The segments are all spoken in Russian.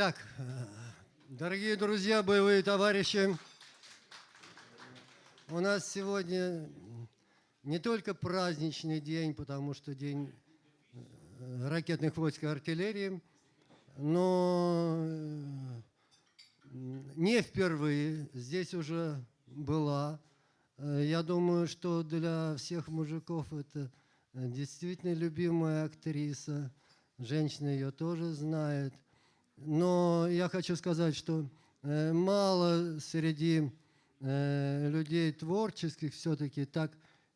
Так, э, дорогие друзья, боевые товарищи, у нас сегодня не только праздничный день, потому что день э, ракетных войск и артиллерии, но э, не впервые здесь уже была. Я думаю, что для всех мужиков это действительно любимая актриса. Женщина ее тоже знает. Но я хочу сказать, что э, мало среди э, людей творческих все-таки так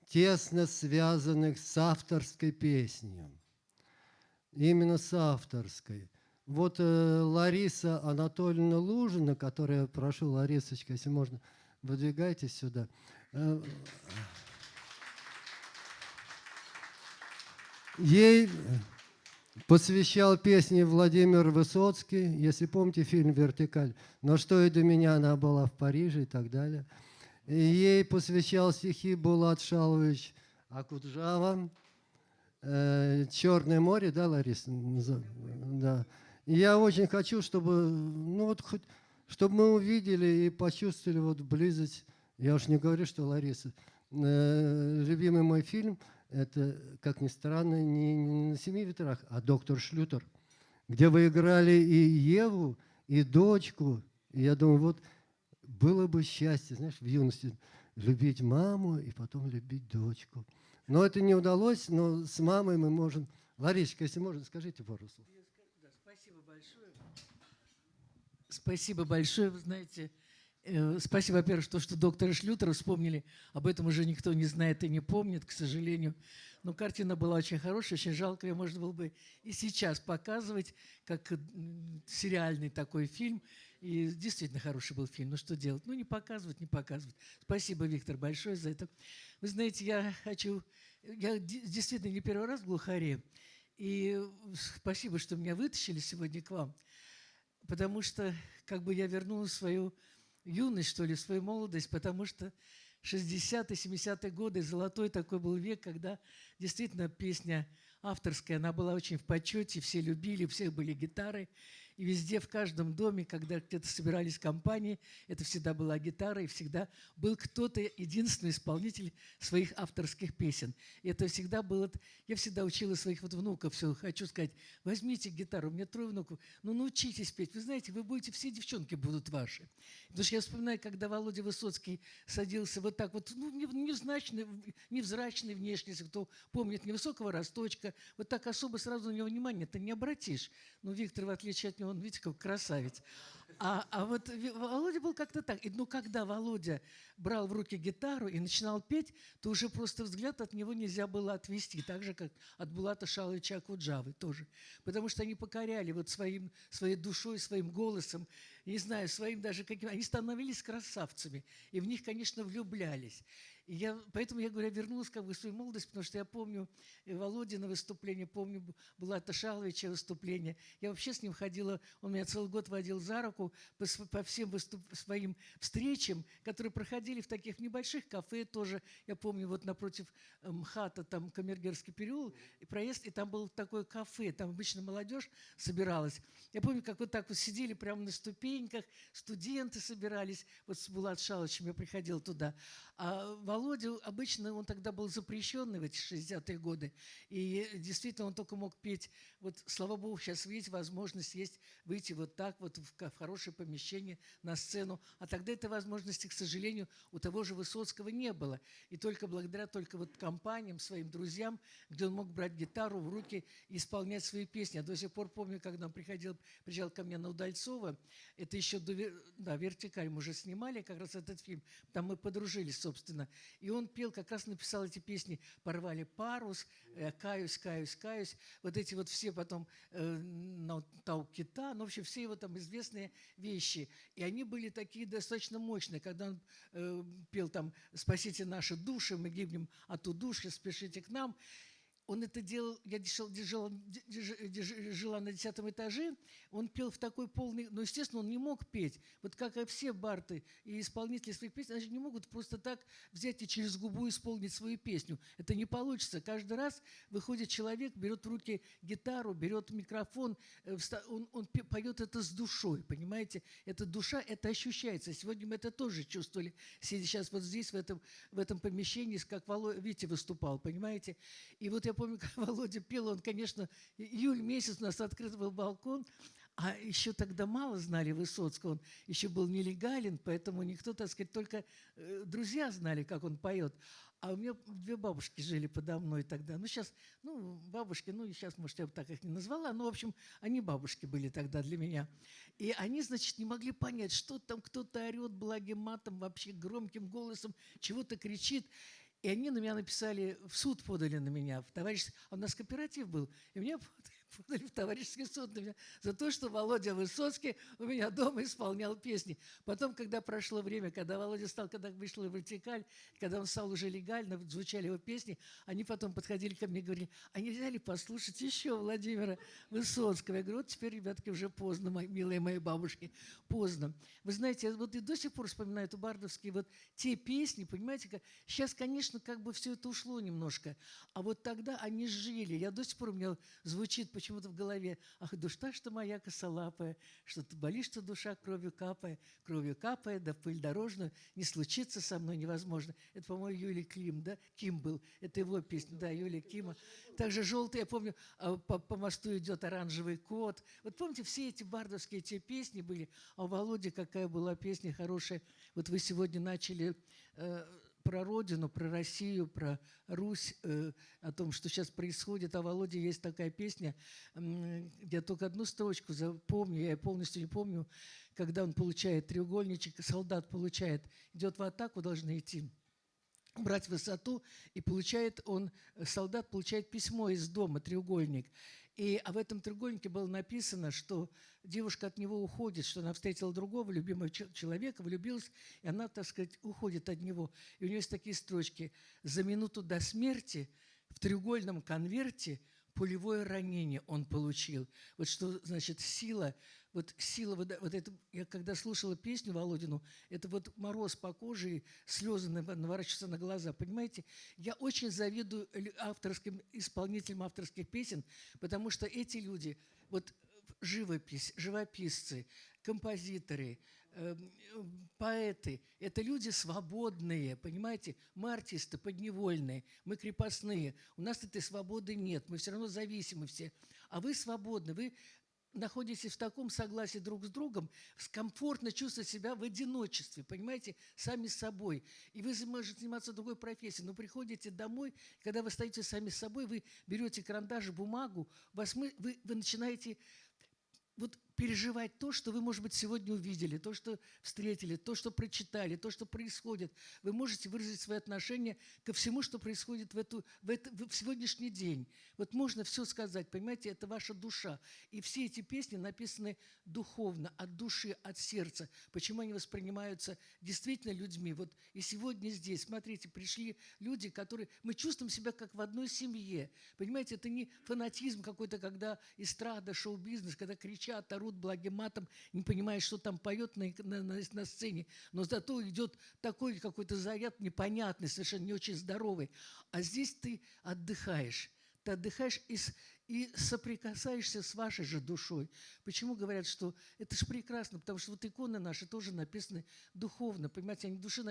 тесно связанных с авторской песней. Именно с авторской. Вот э, Лариса Анатольевна Лужина, которая, прошу, Ларисочка, если можно, выдвигайтесь сюда. Ей посвящал песни Владимир Высоцкий, если помните фильм «Вертикаль». «Но что и до меня» она была в Париже и так далее. И ей посвящал стихи Булат Шалович Акуджава. Э, «Черное море», да, Лариса? Да. Я очень хочу, чтобы, ну вот, хоть, чтобы мы увидели и почувствовали вот близость. Я уж не говорю, что Лариса. Э, любимый мой фильм – это, как ни странно, не, не на семи ветрах, а доктор Шлютер, где вы играли и Еву, и дочку. И я думаю, вот было бы счастье, знаешь, в юности любить маму и потом любить дочку. Но это не удалось, но с мамой мы можем... Ларисочка, если можно, скажите пару слов. спасибо большое. Спасибо большое. Вы знаете, спасибо, во-первых, что, что доктора Шлютера вспомнили. Об этом уже никто не знает и не помнит, к сожалению. Но картина была очень хорошая, очень жалко. Ее можно было бы и сейчас показывать, как сериальный такой фильм. И действительно хороший был фильм. Ну что делать? Ну не показывать, не показывать. Спасибо, Виктор, большое за это. Вы знаете, я хочу... Я действительно не первый раз в Глухаре. И спасибо, что меня вытащили сегодня к вам. Потому что как бы я вернула свою юность, что ли, свою молодость, потому что 60-е, 70-е годы, золотой такой был век, когда действительно песня авторская, она была очень в почете, все любили, у всех были гитары. И везде, в каждом доме, когда где-то собирались компании, это всегда была гитара, и всегда был кто-то, единственный исполнитель своих авторских песен. И это всегда было... Я всегда учила своих вот внуков, все, хочу сказать, возьмите гитару, у меня трое внуков, ну научитесь петь. Вы знаете, вы будете, все девчонки будут ваши. Потому что я вспоминаю, когда Володя Высоцкий садился вот так вот, ну, невзрачный, невзрачный внешне, если кто помнит, невысокого росточка, вот так особо сразу на него внимание ты не обратишь. Но Виктор, в отличие от него, он, видите, как красавец. А, а вот Володя был как-то так. И, ну, когда Володя брал в руки гитару и начинал петь, то уже просто взгляд от него нельзя было отвести. Так же, как от Булата Шаловича Акуджавы тоже. Потому что они покоряли вот своим, своей душой, своим голосом, не знаю, своим даже каким... Они становились красавцами. И в них, конечно, влюблялись. И я, поэтому я говорю, я вернулась как бы в свою молодость, потому что я помню Володина выступление, помню Булата Шаловича выступление. Я вообще с ним ходила, он меня целый год водил за руку по, по всем выступ, своим встречам, которые проходили в таких небольших кафе тоже. Я помню, вот напротив МХАТа, там Камергерский переулок, и проезд, и там было такое кафе, там обычно молодежь собиралась. Я помню, как вот так вот сидели прямо на ступеньках, студенты собирались, вот с Булат Шаловичем я приходила туда. А Володя, обычно он тогда был запрещенный в эти 60-е годы, и действительно он только мог петь, вот, слава богу, сейчас есть возможность есть выйти вот так вот в хорошее помещение на сцену, а тогда этой возможности, к сожалению, у того же Высоцкого не было, и только благодаря только вот компаниям, своим друзьям, где он мог брать гитару в руки и исполнять свои песни. Я до сих пор помню, когда он приходил, приезжал ко мне на Удальцова, это еще до, да, «Вертикаль» мы уже снимали как раз этот фильм, там мы подружились, собственно, и он пел, как раз написал эти песни «Порвали парус», э, «Каюсь, каюсь, каюсь». Вот эти вот все потом э, «Тау кита», ну, в общем, все его там известные вещи. И они были такие достаточно мощные. Когда он э, пел там «Спасите наши души, мы гибнем от удушья, спешите к нам». Он это делал, я держ- держ- жила на десятом этаже, он пел в такой полный, но, естественно, он не мог петь. Вот как и все барты и исполнители своих песен, они не могут просто так взять и через губу исполнить свою песню. Это не получится. Каждый раз выходит человек, берет в руки гитару, берет микрофон, э, он, он поет это с душой, понимаете? Это душа, это ощущается. Сегодня мы это тоже чувствовали, сидя сейчас вот здесь, в этом, в этом помещении, как Володя, Витя выступал, понимаете? И вот я помню, как Володя пел, он, конечно, июль месяц у нас открыт был балкон, а еще тогда мало знали Высоцкого, он еще был нелегален, поэтому никто, так сказать, только э, друзья знали, как он поет. А у меня две бабушки жили подо мной тогда. Ну, сейчас, ну, бабушки, ну, сейчас, может, я бы так их не назвала, но, в общем, они бабушки были тогда для меня. И они, значит, не могли понять, что там кто-то орет благим матом, вообще громким голосом, чего-то кричит. И они на меня написали, в суд подали на меня, товарищ... А у нас кооператив был, и меня подали в товарищеский суд на меня за то, что Володя Высоцкий у меня дома исполнял песни. Потом, когда прошло время, когда Володя стал, когда вышла вертикаль, когда он стал уже легально, звучали его песни, они потом подходили ко мне и говорили, а нельзя ли послушать еще Владимира Высоцкого? Я говорю, вот теперь, ребятки, уже поздно, мои, милые мои бабушки, поздно. Вы знаете, вот и до сих пор вспоминаю эту бардовские вот те песни, понимаете, как... сейчас, конечно, как бы все это ушло немножко, а вот тогда они жили. Я до сих пор у меня звучит почему-то в голове, ах, душа что моя косолапая, что ты болишь, что душа кровью капая, кровью капая, да пыль дорожную, не случится со мной невозможно. Это, по-моему, Юлий Клим, да? Ким был. Это его песня, да, Юлия Кима. Также «Желтый», я помню, а, по, по мосту идет оранжевый кот. Вот помните, все эти бардовские те песни были, а у Володи какая была песня хорошая. Вот вы сегодня начали э, про Родину, про Россию, про Русь, э, о том, что сейчас происходит. А Володе есть такая песня, я только одну строчку запомню, я полностью не помню, когда он получает треугольничек, солдат получает, идет в атаку, должны идти брать высоту, и получает он, солдат получает письмо из дома, треугольник. И, а в этом треугольнике было написано, что девушка от него уходит, что она встретила другого любимого че- человека, влюбилась, и она, так сказать, уходит от него. И у нее есть такие строчки. «За минуту до смерти в треугольном конверте пулевое ранение он получил». Вот что значит сила, вот сила, вот, вот это, я когда слушала песню Володину, это вот мороз по коже, и слезы нав- наворачиваются на глаза, понимаете? Я очень завидую авторским, исполнителям авторских песен, потому что эти люди, вот живопись, живописцы, композиторы, поэты, это люди свободные, понимаете? Мы артисты подневольные, мы крепостные. У нас этой свободы нет, мы все равно зависимы все. А вы свободны, вы находитесь в таком согласии друг с другом, комфортно чувствовать себя в одиночестве, понимаете, сами с собой. И вы можете заниматься другой профессией, но приходите домой, когда вы стоите сами с собой, вы берете карандаш, бумагу, вас мы, вы, вы начинаете вот переживать то, что вы, может быть, сегодня увидели, то, что встретили, то, что прочитали, то, что происходит. Вы можете выразить свое отношение ко всему, что происходит в, эту, в, это, в сегодняшний день. Вот можно все сказать, понимаете, это ваша душа. И все эти песни написаны духовно, от души, от сердца. Почему они воспринимаются действительно людьми? Вот и сегодня здесь, смотрите, пришли люди, которые... Мы чувствуем себя как в одной семье. Понимаете, это не фанатизм какой-то, когда эстрада, шоу-бизнес, когда кричат, орут благим матом, не понимая, что там поет на, на, на- на сцене. Но зато идет такой какой-то заряд непонятный, совершенно не очень здоровый. А здесь ты отдыхаешь. Ты отдыхаешь и, с- и соприкасаешься с вашей же душой. Почему говорят, что это же прекрасно? Потому что вот иконы наши тоже написаны духовно, понимаете, они души,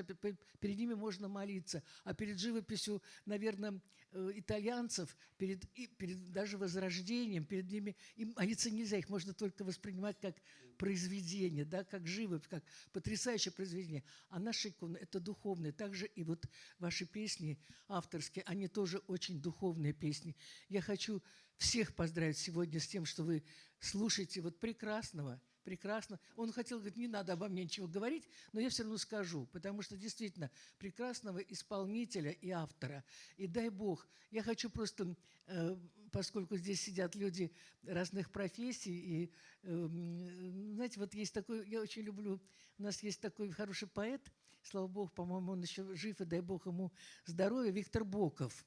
перед ними можно молиться, а перед живописью, наверное, э, итальянцев, перед, и перед даже возрождением, перед ними им молиться нельзя, их можно только воспринимать как произведение, да, как живопись, как потрясающее произведение. А наши иконы – это духовные. Также и вот ваши песни авторские, они тоже очень духовные песни. Я хочу всех поздравить сегодня с тем, что вы слушаете вот прекрасного, прекрасно. Он хотел говорить, не надо обо мне ничего говорить, но я все равно скажу, потому что действительно прекрасного исполнителя и автора. И дай Бог, я хочу просто, э, поскольку здесь сидят люди разных профессий, и, эм, знаете, вот есть такой, я очень люблю, у нас есть такой хороший поэт, слава Богу, по-моему, он еще жив, и дай Бог ему здоровья, Виктор Боков.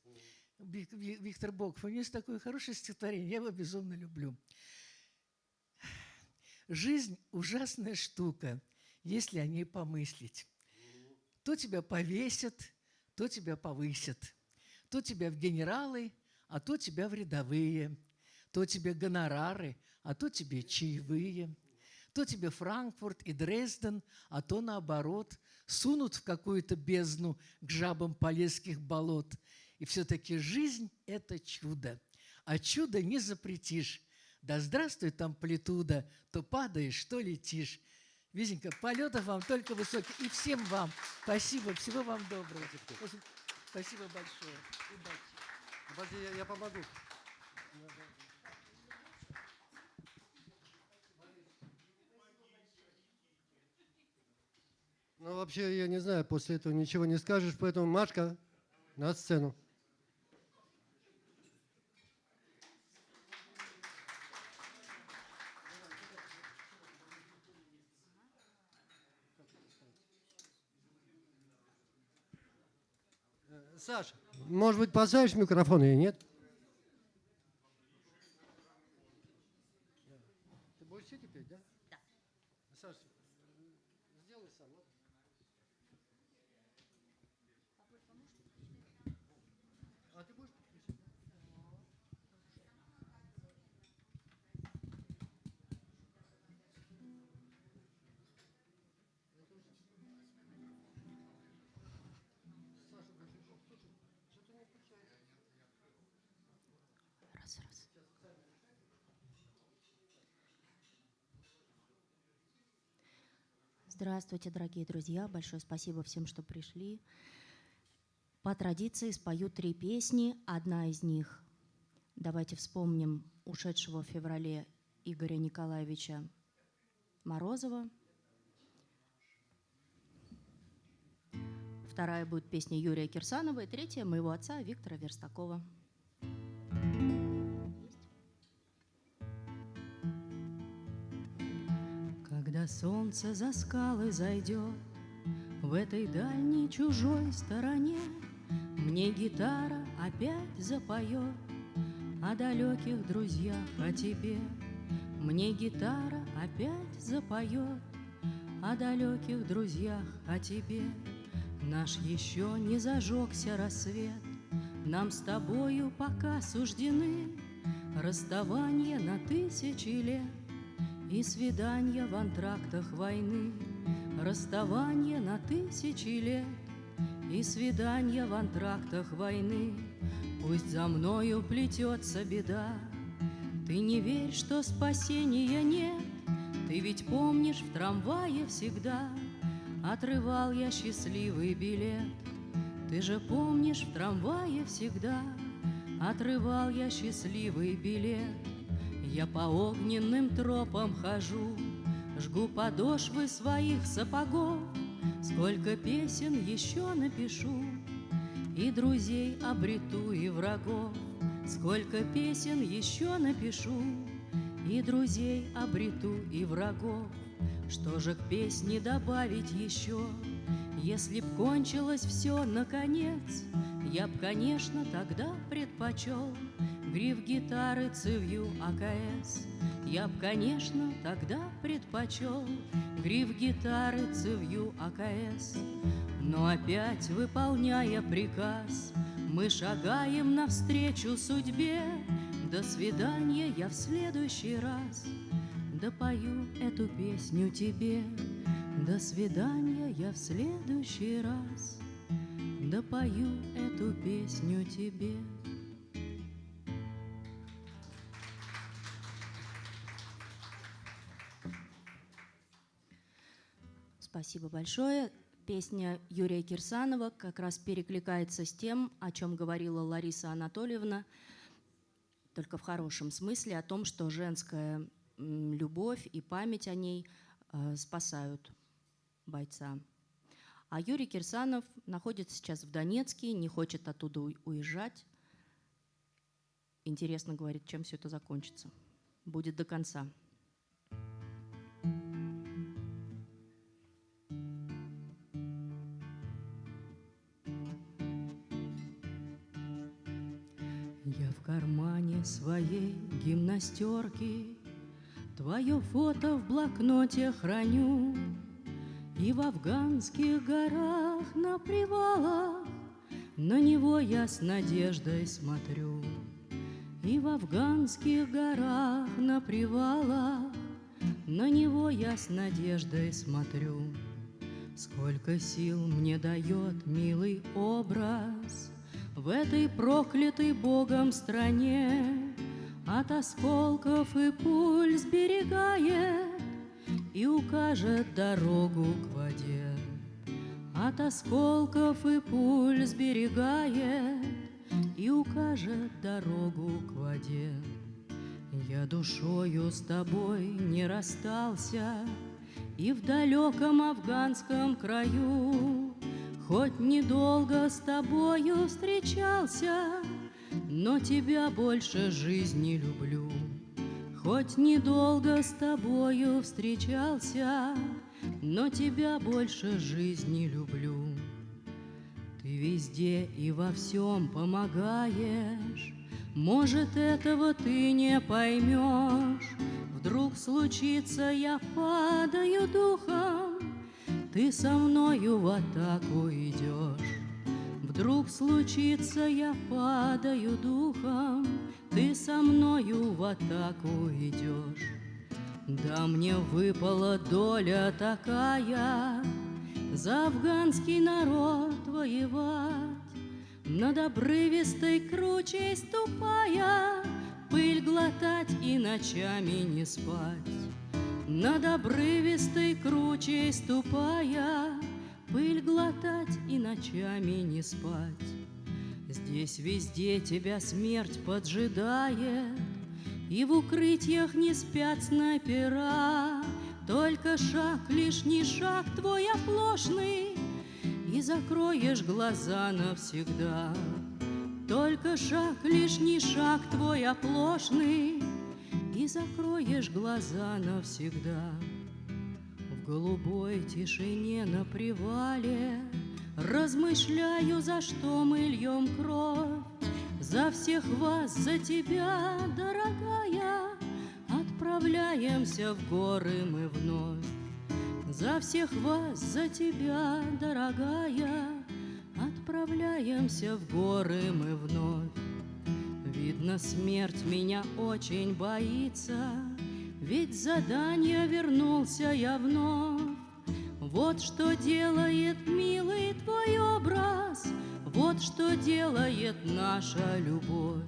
Виктор Боков, у него есть такое хорошее стихотворение, я его безумно люблю. Жизнь – ужасная штука, если о ней помыслить. То тебя повесят, то тебя повысят, то тебя в генералы, а то тебя в рядовые, то тебе гонорары, а то тебе чаевые, то тебе Франкфурт и Дрезден, а то наоборот, сунут в какую-то бездну к жабам полесских болот. И все-таки жизнь – это чудо, а чудо не запретишь. Да здравствует амплитуда, то падаешь, то летишь. Визенька, полетов вам только высоких. И всем вам спасибо, всего вам доброго. Спасибо большое. Удачи. Подожди, я, я помогу. Ну, вообще, я не знаю, после этого ничего не скажешь, поэтому Машка на сцену. Э, Саш, может быть, поставишь микрофон или нет? Здравствуйте, дорогие друзья. Большое спасибо всем, что пришли. По традиции спою три песни. Одна из них, давайте вспомним ушедшего в феврале Игоря Николаевича Морозова. Вторая будет песня Юрия Кирсанова. И третья моего отца Виктора Верстакова. Когда солнце за скалы зайдет. В этой дальней чужой стороне Мне гитара опять запоет. О далеких друзьях, о тебе Мне гитара опять запоет. О далеких друзьях, о тебе Наш еще не зажегся рассвет. Нам с тобою пока суждены Расставание на тысячи лет и свидания в антрактах войны, Расставание на тысячи лет, И свидания в антрактах войны. Пусть за мною плетется беда, Ты не верь, что спасения нет, Ты ведь помнишь, в трамвае всегда Отрывал я счастливый билет. Ты же помнишь, в трамвае всегда Отрывал я счастливый билет. Я по огненным тропам хожу, Жгу подошвы своих сапогов, Сколько песен еще напишу, И друзей обрету, и врагов. Сколько песен еще напишу, И друзей обрету, и врагов. Что же к песне добавить еще? Если б кончилось все наконец, Я б, конечно, тогда предпочел Гриф гитары цевью АКС. Я б, конечно, тогда предпочел Гриф гитары цевью АКС. Но опять, выполняя приказ, Мы шагаем навстречу судьбе. До свидания, я в следующий раз Допою эту песню тебе. До свидания, я в следующий раз Допою эту песню тебе. Спасибо большое. Песня Юрия Кирсанова как раз перекликается с тем, о чем говорила Лариса Анатольевна, только в хорошем смысле, о том, что женская любовь и память о ней э, спасают бойца. А Юрий Кирсанов находится сейчас в Донецке, не хочет оттуда уезжать. Интересно, говорит, чем все это закончится. Будет до конца. Своей гимнастерки. Твое фото в блокноте храню. И в афганских горах на привалах На него я с надеждой смотрю. И в афганских горах на привалах На него я с надеждой смотрю. Сколько сил мне дает милый образ В этой проклятой Богом стране. От осколков и пуль сберегает И укажет дорогу к воде. От осколков и пуль сберегает И укажет дорогу к воде. Я душою с тобой не расстался и в далеком афганском краю Хоть недолго с тобою встречался, Но тебя больше жизни люблю. Хоть недолго с тобою встречался, Но тебя больше жизни люблю. Ты везде и во всем помогаешь, Может, этого ты не поймешь, Вдруг случится, я падаю духом, Ты со мною в атаку идешь. Вдруг случится, я падаю духом, Ты со мною в атаку идешь. Да мне выпала доля такая За афганский народ воевать, Над обрывистой кручей ступая — Пыль глотать и ночами не спать, Над обрывистой кручей ступая, Пыль глотать и ночами не спать. Здесь везде тебя смерть поджидает, И в укрытиях не спят снайпера, Только шаг, лишний шаг твой оплошный, И закроешь глаза навсегда. Только шаг, лишний шаг твой оплошный, Закроешь глаза навсегда. В голубой тишине на привале Размышляю, за что мы льем кровь, За всех вас, за тебя, дорогая, Отправляемся в горы мы вновь. За всех вас, за тебя, дорогая, Отправляемся в горы мы вновь. Видно, смерть меня очень боится, Ведь задание вернулся я вновь. Вот что делает, милый, твой образ, Вот что делает наша любовь.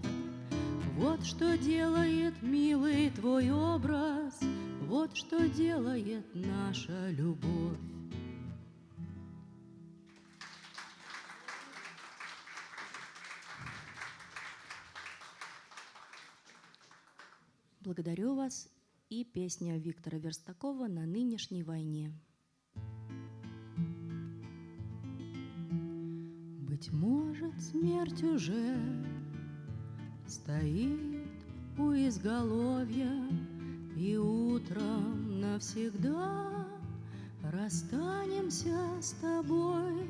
Вот что делает, милый, твой образ, Вот что делает наша любовь. Благодарю вас и песня Виктора Верстакова «На нынешней войне». Быть может, смерть уже стоит у изголовья, И утром навсегда расстанемся с тобой,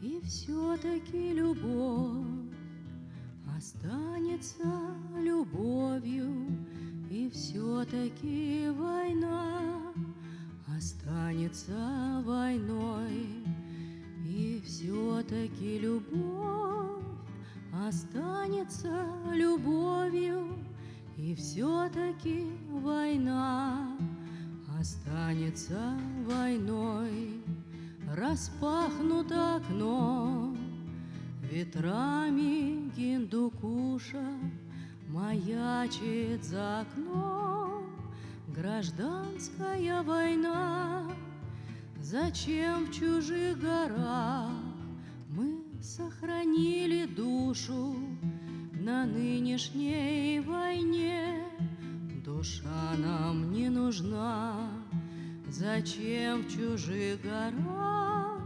И все-таки любовь останется любовью и все-таки война останется войной, И все-таки любовь останется любовью, И все-таки война останется войной. Распахнуто окно ветрами Гиндукуша Маячит за окном гражданская война. Зачем в чужих горах мы сохранили душу на нынешней войне? Душа нам не нужна. Зачем в чужих горах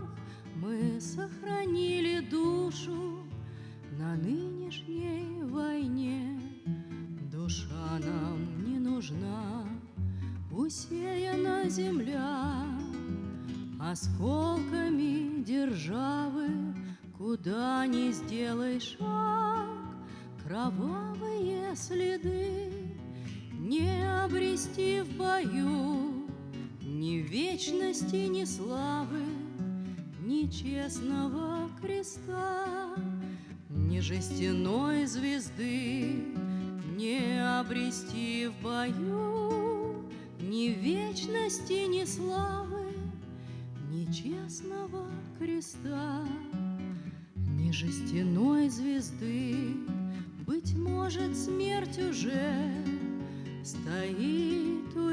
мы сохранили душу на нынешней войне? Душа нам не нужна, Усеяна земля осколками державы, Куда не сделай шаг, кровавые следы Не обрести в бою Ни вечности, ни славы, ни честного креста, Ни жестяной звезды не обрести в бою Ни вечности, ни славы, ни честного креста, Ни жестяной звезды. Быть может, смерть уже Стоит у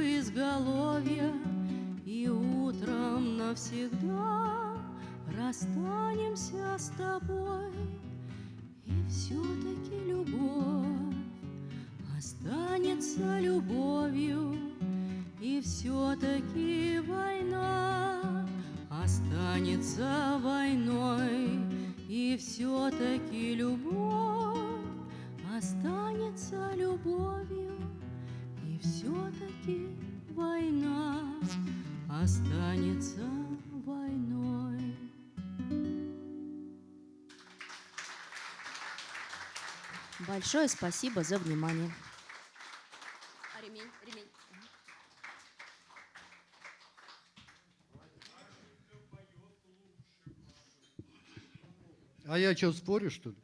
Останется войной, И все-таки любовь Останется любовью, и все-таки война останется войной. Большое спасибо за внимание. А ремень, ремень. А я что, спорю, что ли?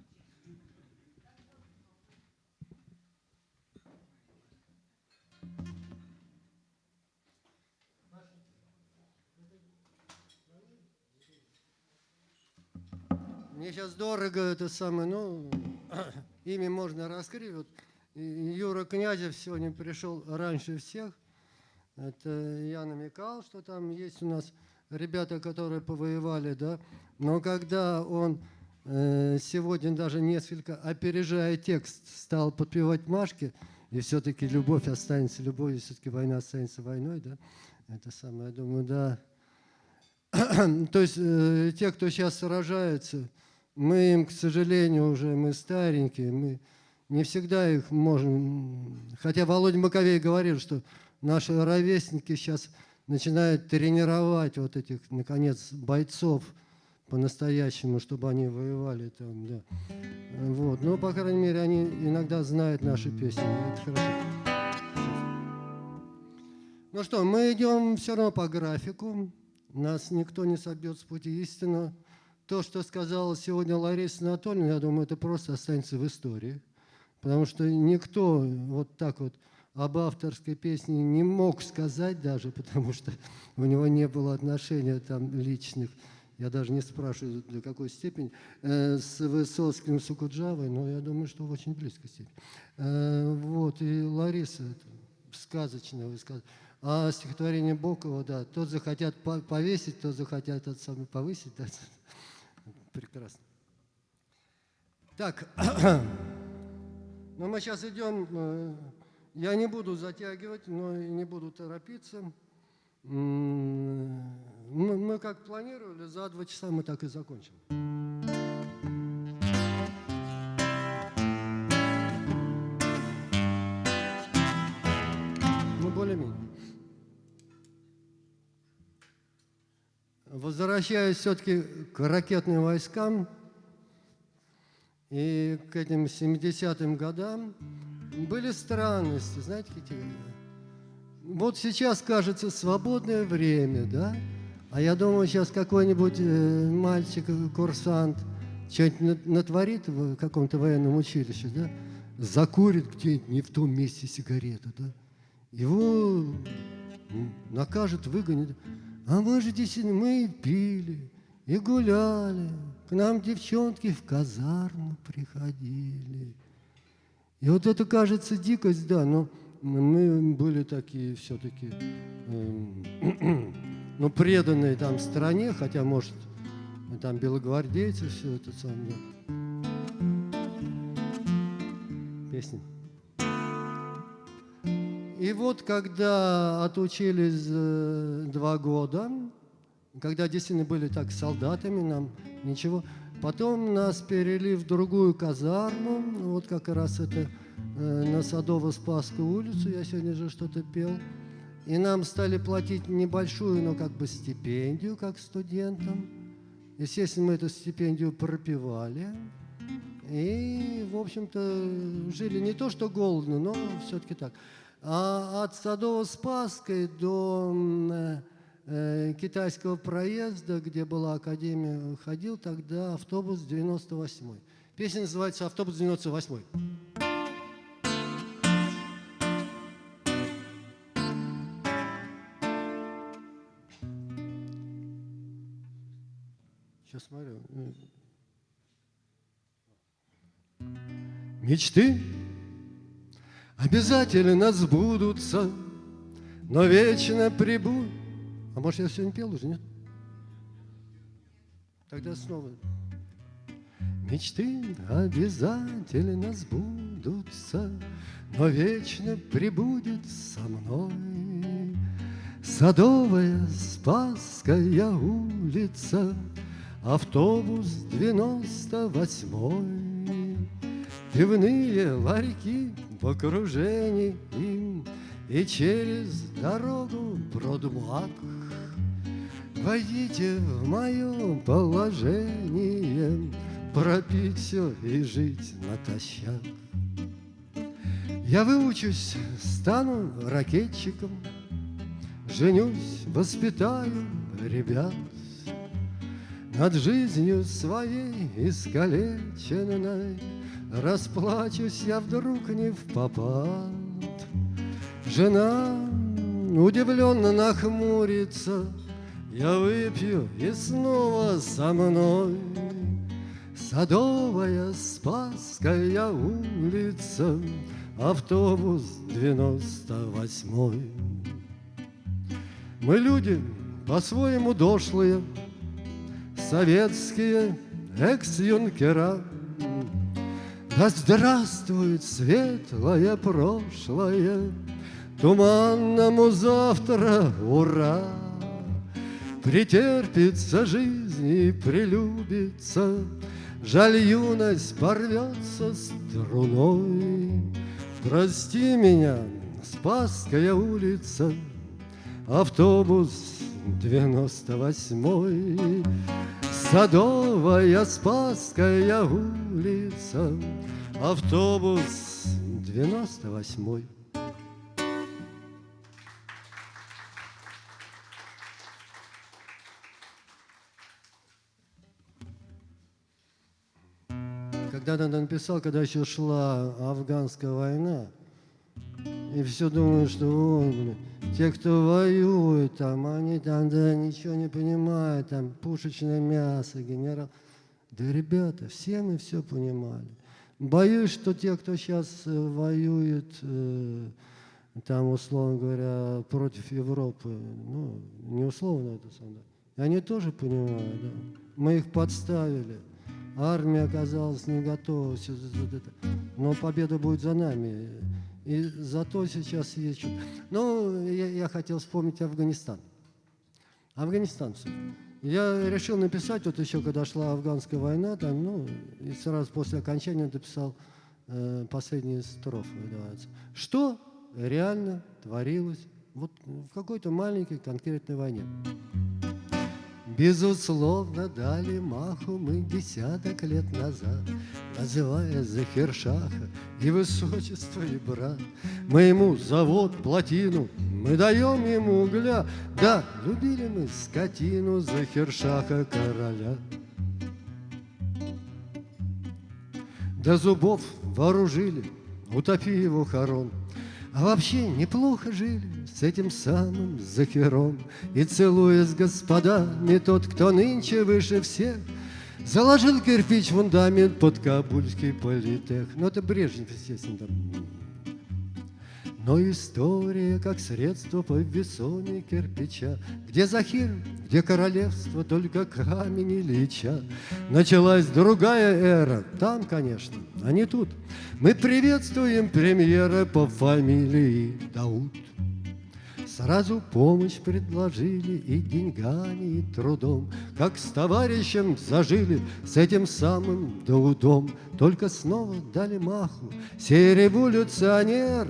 Мне сейчас дорого это самое, ну, имя можно раскрыть. Вот Юра Князев сегодня пришел раньше всех. Это я намекал, что там есть у нас ребята, которые повоевали, да. Но когда он сегодня даже несколько, опережая текст, стал подпевать Машке, и все-таки любовь останется любовью, все-таки война останется войной, да, это самое, я думаю, да. То есть э, те, кто сейчас сражается, мы им, к сожалению, уже мы старенькие, мы не всегда их можем... Хотя Володя Маковей говорил, что наши ровесники сейчас начинают тренировать вот этих, наконец, бойцов по-настоящему, чтобы они воевали там, да. Вот. Но, по крайней мере, они иногда знают наши песни. Это хорошо. Ну что, мы идем все равно по графику. Нас никто не собьет с пути истины. То, что сказала сегодня Лариса Анатольевна, я думаю, это просто останется в истории. Потому что никто вот так вот об авторской песне не мог сказать даже, потому что у него не было отношения там личных. Я даже не спрашиваю, до какой степени, э, с Высоцким, с Укуджавой, но я думаю, что в очень близкой степени. Э, вот, и Лариса, это сказочное высказывание. А стихотворение Бокова, да, тот захотят повесить, тот захотят тот самый повысить. Да. Прекрасно. Так, ну мы сейчас идем, э, я не буду затягивать, но и не буду торопиться. Мы, мы как планировали, за два часа мы так и закончим. Ну, более-менее. Возвращаясь все-таки к ракетным войскам и к этим 70-м годам, были странности, знаете, какие? Вот сейчас кажется свободное время, да? А я думаю, сейчас какой-нибудь э, мальчик, курсант, что-нибудь натворит в каком-то военном училище, да? Закурит где-нибудь не в том месте сигарету, да? Его накажут, выгонят. А мы же действительно, мы и пили, и гуляли. К нам девчонки в казарму приходили. И вот это кажется дикость, да, но мы были такие все-таки, э, ну, преданные там стране, хотя, может, там белогвардейцы, все это самое. Песня. И вот когда отучились э, два года, когда действительно были так солдатами, нам ничего, потом нас перевели в другую казарму, вот как раз это э, на Садово-Спасскую улицу, я сегодня же что-то пел, и нам стали платить небольшую, но как бы стипендию, как студентам. Естественно, мы эту стипендию пропивали, И, в общем-то, жили не то что голодно, но все-таки так. А от Садово-Спасской до м, э, китайского проезда, где была академия, ходил тогда автобус 98 Песня называется «Автобус 98 Смотрю. Мечты обязательно сбудутся, но вечно прибудут. А может, я сегодня пел уже, нет? Тогда снова. Мечты обязательно сбудутся, но вечно прибудет со мной Садовая Спасская улица, автобус девяносто восьмой. Пивные ларьки в окружении им И через дорогу продмак. Войдите в мое положение, Пропить все и жить натощак. Я выучусь, стану ракетчиком, Женюсь, воспитаю ребят. Над жизнью своей искалеченной Расплачусь я вдруг не в попад. Жена удивленно нахмурится, Я выпью и снова со мной. Садовая Спасская улица, Автобус девяносто восьмой. Мы люди по-своему дошлые, Советские экс-юнкера. Да здравствует светлое прошлое, Туманному завтра ура! Претерпится жизнь и прелюбится, Жаль, юность порвется струной. Прости меня, Спасская улица, Автобус девяносто восьмой, Садовая Спасская улица, Автобус девяносто восьмой. Когда я написал, когда еще шла афганская война, и все думают, что о, блин, те, кто воюет, там, они там да, ничего не понимают, там пушечное мясо, генерал. Да, ребята, все мы все понимали. Боюсь, что те, кто сейчас воюет, э, там, условно говоря, против Европы, ну, не условно это самое, они тоже понимают, да. Мы их подставили. Армия оказалась не готова, все это. но победа будет за нами. И зато сейчас есть Ну, я, я хотел вспомнить Афганистан. Афганистан. всё. Я решил написать, вот еще когда шла афганская война, там, ну, и сразу после окончания написал э, последние строфы. Называется. Что реально творилось вот в какой-то маленькой конкретной войне. Безусловно, дали маху мы десяток лет назад, Называя Захершаха и высочество, и брат. Мы ему завод, плотину, мы даем ему угля, Да, любили мы скотину Захершаха короля. До зубов вооружили, утопи его хорон, а вообще неплохо жили с этим самым Захером. И целуясь с господами, тот, кто нынче выше всех, Заложил кирпич фундамент под Кабульский политех. Ну, это Брежнев, естественно, там. Но история, как средство по весоне кирпича, Где Захир, где королевство, только камень и лича. Началась другая эра, там, конечно, а не тут. Мы приветствуем премьера по фамилии Дауд. Сразу помощь предложили и деньгами, и трудом, Как с товарищем зажили с этим самым Даудом. Только снова дали маху, сей революционер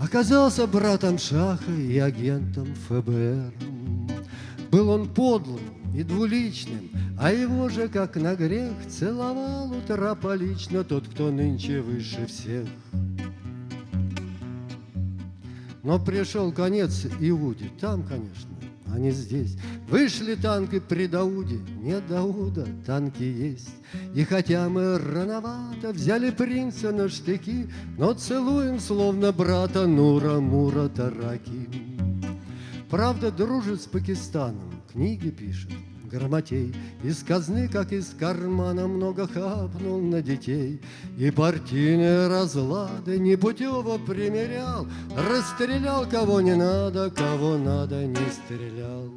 Оказался братом Шаха и агентом ФБР. Был он подлым и двуличным, А его же, как на грех, целовал утрополично Тот, кто нынче выше всех. Но пришел конец Иуде, там, конечно, а не здесь. Вышли танки при Дауде, нет Дауда, танки есть. И хотя мы рановато взяли принца на штыки, Но целуем, словно брата Нура Мура Тараки. Правда, дружит с Пакистаном, книги пишет, грамотей. Из казны, как из кармана, много хапнул на детей. И партийные разлады непутево примерял, Расстрелял, кого не надо, кого надо, не стрелял.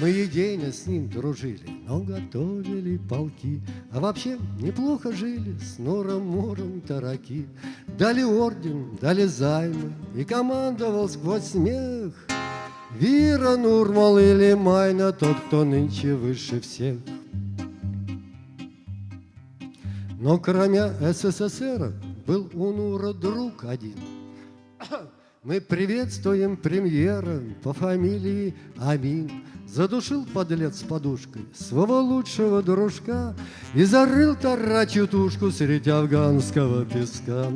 Мы едино с ним дружили, но готовили полки, А вообще неплохо жили с Нуром Муром Тараки. Дали орден, дали займы, и командовал сквозь смех. Вира, Нурмал или Майна, тот, кто нынче выше всех. Но кроме СССР был у Нура друг один. Мы приветствуем премьера по фамилии Амин. Задушил подлец подушкой своего лучшего дружка И зарыл тарачью тушку среди афганского песка.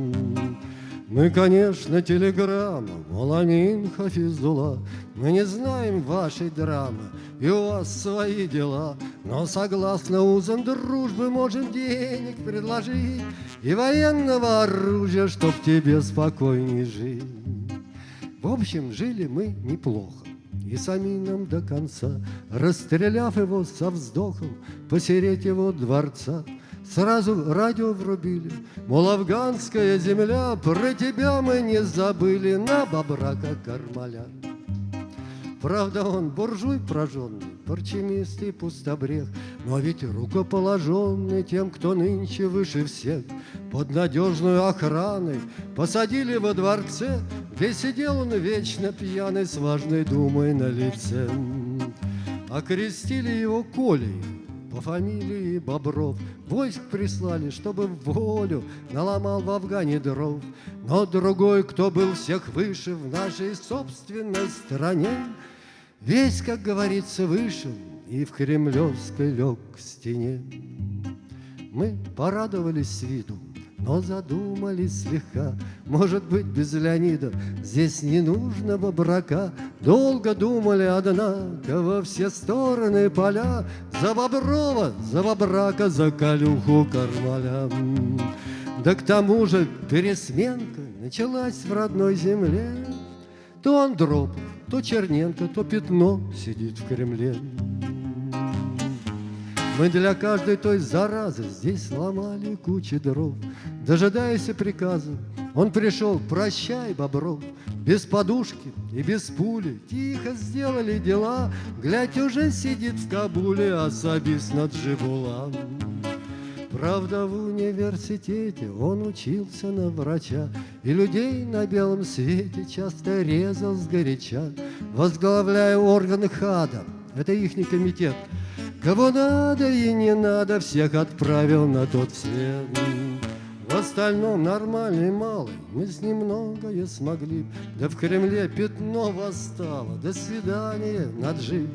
Мы, конечно, телеграмма, Маламин Хафизула, Мы не знаем вашей драмы, и у вас свои дела, Но согласно узам дружбы можем денег предложить И военного оружия, чтоб тебе спокойней жить. В общем, жили мы неплохо и с Амином до конца, Расстреляв его со вздохом посереть его дворца. Сразу радио врубили, мол, афганская земля, Про тебя мы не забыли. На бобрака Кармаля. Правда, он буржуй прожженный, парчемист и пустобрех, Но ведь рукоположенный тем, кто нынче выше всех, Под надежную охраной посадили во дворце, Где сидел он вечно пьяный с важной думой на лице. Окрестили его Колей, по фамилии Бобров Войск прислали, чтобы в волю Наломал в Афгане дров. Но другой, кто был всех выше В нашей собственной стране Весь, как говорится, вышел И в Кремлевской лег к стене. Мы порадовались виду но задумались слегка, может быть, без Леонида Здесь не нужного брака. Долго думали, однако, во все стороны поля За Боброва, за Бобрака, за Калюху Кармаля. Да к тому же пересменка началась в родной земле. То Андропов, то Черненко, то Пятно сидит в Кремле. Мы для каждой той заразы здесь сломали кучи дров. Дожидаясь приказа, он пришел, прощай, Бобров, без подушки и без пули. Тихо сделали дела, глядь, уже сидит в Кабуле особист над Джибулам. Правда, в университете он учился на врача И людей на белом свете часто резал сгоряча, Возглавляя органы ХАДа, это ихний комитет, Кого надо и не надо, всех отправил на тот свет. В остальном нормальный малый, мы с ним многое смогли. Да в Кремле пятно восстало, до свидания, наджив.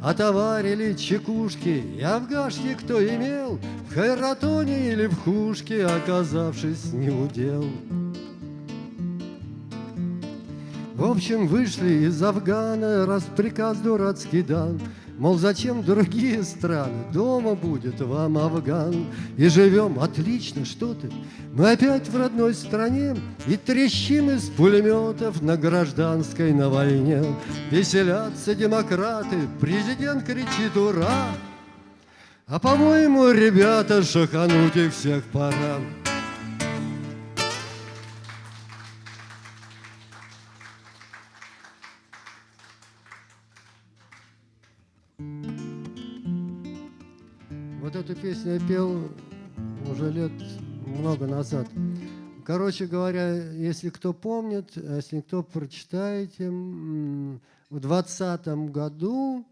Отоварили чекушки и афгашки, кто имел, В Хайратоне или в Хушке, оказавшись не удел. В общем, вышли из Афгана, раз приказ дурацкий дан, Мол, зачем другие страны? Дома будет вам Афган. И живем отлично, что ты? Мы опять в родной стране И трещим из пулеметов на гражданской на войне. Веселятся демократы, президент кричит «Ура!» А по-моему, ребята, шахануть их всех пора. Песню я пел уже лет много назад. Короче говоря, если кто помнит, а если кто прочитаете, в двадцатом году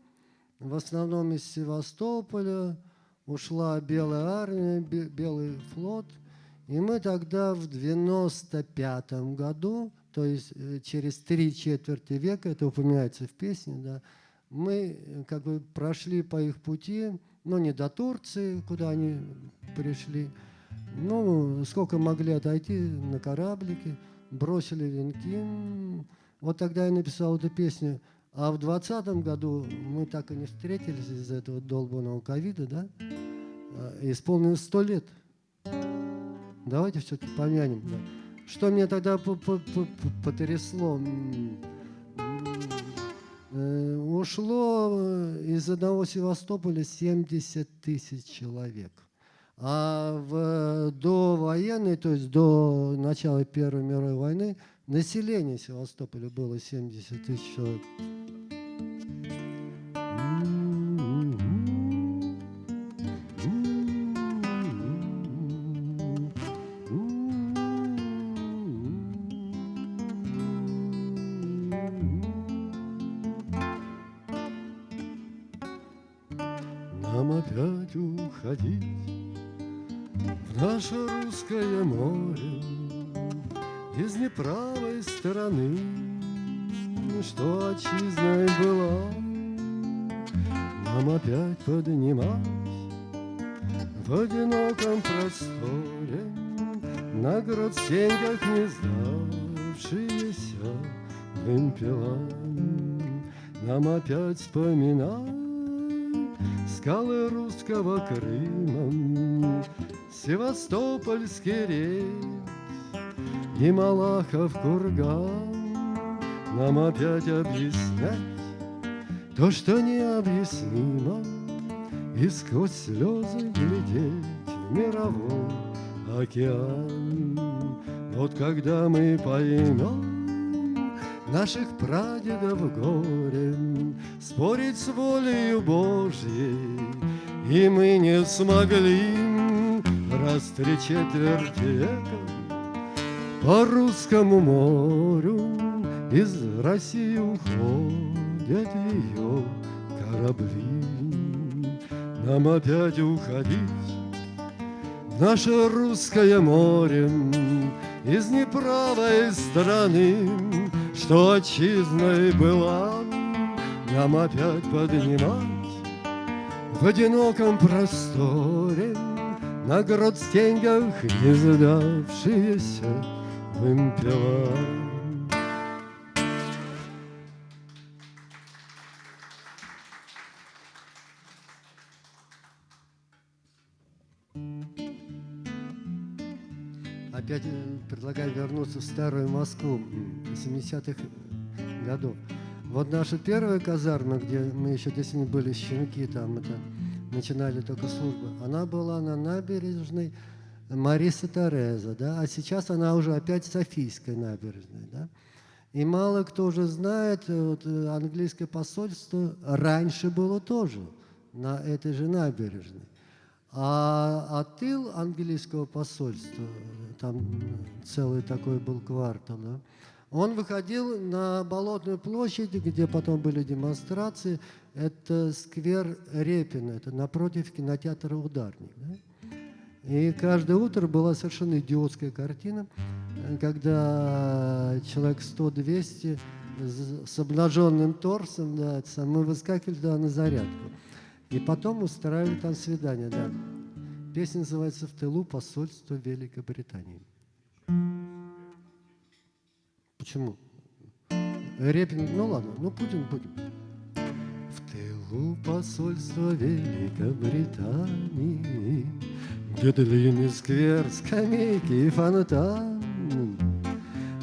в основном из Севастополя ушла Белая армия, Белый флот, и мы тогда в 95 году, то есть э, через три четверти века, это упоминается в песне, да, Мы э, как бы прошли по их пути, но не до Турции, куда они пришли. Ну, сколько могли отойти на кораблике, бросили венки. Вот тогда я написал эту песню. А в двадцатом году мы так и не встретились из-за этого долбанного ковида, да? А, Исполнилось сто лет. Давайте все-таки помянем. Да. Что мне тогда по- по- по- по- потрясло? Э, Ушло э, из одного Севастополя 70 тысяч человек. А в довоенной, то есть до начала Первой мировой войны, население Севастополя было 70 тысяч человек. Скалы русского Крыма, Севастопольский рейс и Малахов курган. Нам опять объяснять то, что необъяснимо, И сквозь слезы глядеть в мировой океан. Вот когда мы поймем наших прадедов горе, Спорить с волею Божьей, и мы не смогли раз три века по русскому морю из России уходят ее корабли. Нам опять уходить в наше русское море из неправой страны, что отчизной была, нам опять поднимать в одиноком просторе на грот-стеньгах не задавшиеся вымпела. Опять предлагаю вернуться в старую Москву м, 70-х годов. Вот наша первая казарма, где мы еще действительно были щенки, там это начинали только службы, она была на набережной Мариса Тереза, да, а сейчас она уже опять Софийской набережной, да. И мало кто уже знает, э, вот, э, английское посольство раньше было тоже на этой же набережной. А, а тыл английского посольства, э, там целый такой был квартал, да, он выходил на Болотную площадь, где потом были демонстрации. Это сквер Репина, это напротив кинотеатра «Ударник». да. И каждое утро была совершенно идиотская картина, когда человек 100-200 с- обнаженным торсом, да, мы выскакивали туда на зарядку. И потом устраивали там свидание, да. Песня называется «В тылу посольства Великобритании». Почему? Репин, ну ладно, ну Путин будем. В тылу посольства Великобритании, Где длинный сквер, скамейки и фонтан,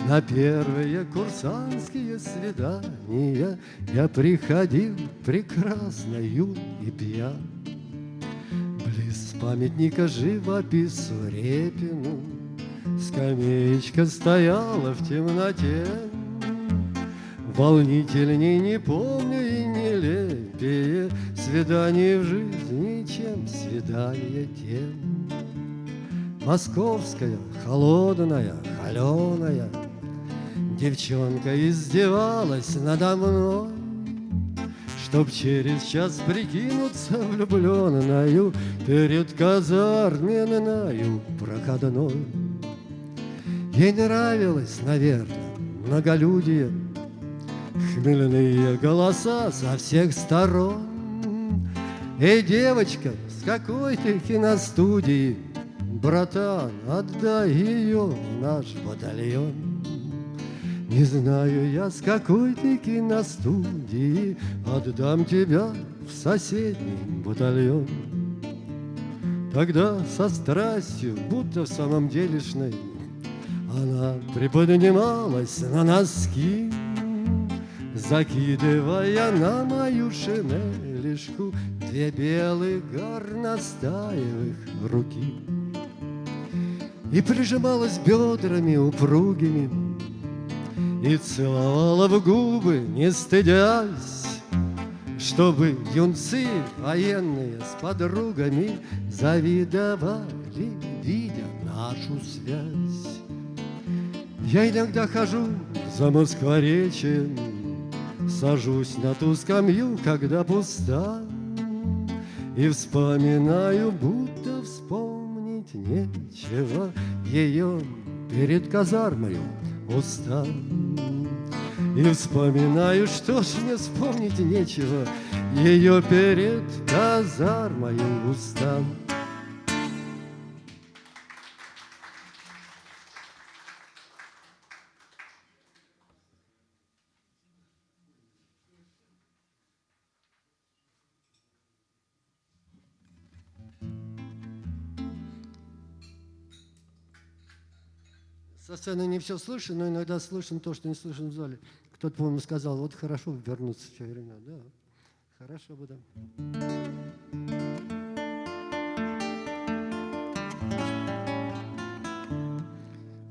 На первые курсантские свидания Я приходил прекрасно юн и пьян. Близ памятника живопису Репину Скамеечка стояла в темноте, Волнительней не помню и нелепее Свидание в жизни, чем свидание тем. Московская, холодная, холеная, Девчонка издевалась надо мной, Чтоб через час прикинуться влюбленною Перед казарменною проходной. Ей нравилось, наверное, многолюдие, хмельные голоса со всех сторон. Эй, девочка, с какой ты киностудии? Братан, отдай ее в наш батальон. Не знаю я, с какой ты киностудии Отдам тебя в соседний батальон. Тогда со страстью, будто в самом делешной, Она приподнималась на носки, Закидывая на мою шинелишку Две белых горностаевых руки. И прижималась бедрами упругими И целовала в губы, не стыдясь Чтобы юнцы военные с подругами Завидовали, видя нашу связь Я иногда хожу за Москворечьем Сажусь на ту скамью, когда пуста И вспоминаю, будто вспомнить нечего. Ее перед казармою уста. И вспоминаю, что ж мне вспомнить нечего. Ее перед казармою уста сцены не все слышно, но иногда слышно то, что не слышно в зале. Кто-то, по-моему, сказал, вот хорошо вернуться в те. Да, хорошо бы, да.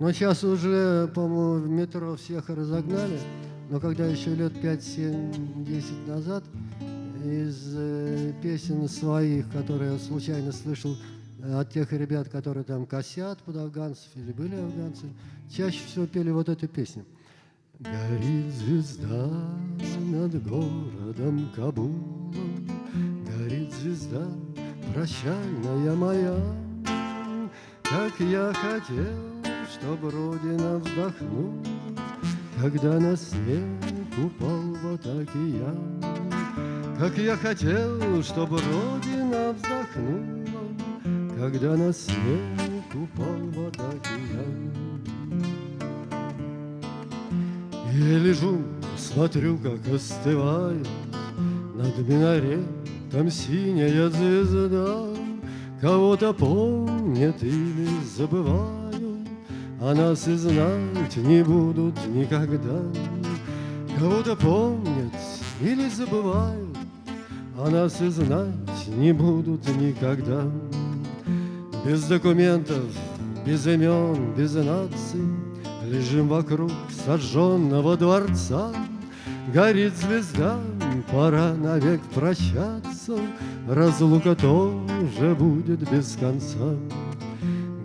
Но сейчас уже, по-моему, в метро всех разогнали. Но когда еще лет 5, 7, 10 назад из э, песен своих, которые я случайно слышал от тех ребят, которые там косят под афганцев или были афганцы, чаще всего пели вот эту песню. Горит звезда над городом Кабулом, Горит звезда, прощальная моя, Как я хотел, чтоб Родина вздохнула, Когда на снег упал вот океан. Как я хотел, чтоб Родина вздохнула, Когда на снег упал вот океан. Я лежу, смотрю, как остывает Над минаретом синяя звезда. Кого-то помнят или забывают, А нас и знать не будут никогда. Кого-то помнят или забывают, А нас и знать не будут никогда. Без документов, без имен, без наций. Лежим вокруг сожженного дворца, Горит звезда, пора навек прощаться, Разлука тоже будет без конца.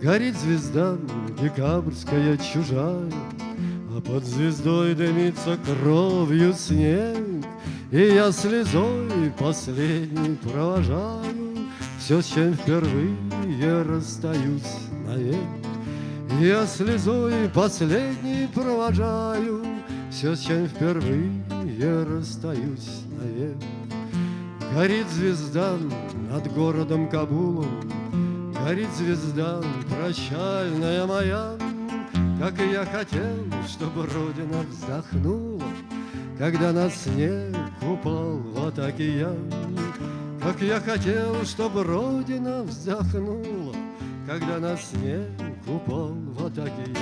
Горит звезда, декабрьская чужая, А под звездой дымится кровью снег, И я слезой последней провожаю. Все, с чем впервые расстаюсь навек. Я слезой последней провожаю Все, с чем впервые расстаюсь навек. Горит звезда над городом Кабулом, Горит звезда прощальная моя, Как и я хотел, чтобы Родина вздохнула, Когда на снег упал вот океан. Как я хотел, чтобы Родина вздохнула, Когда на снег упал вот океан.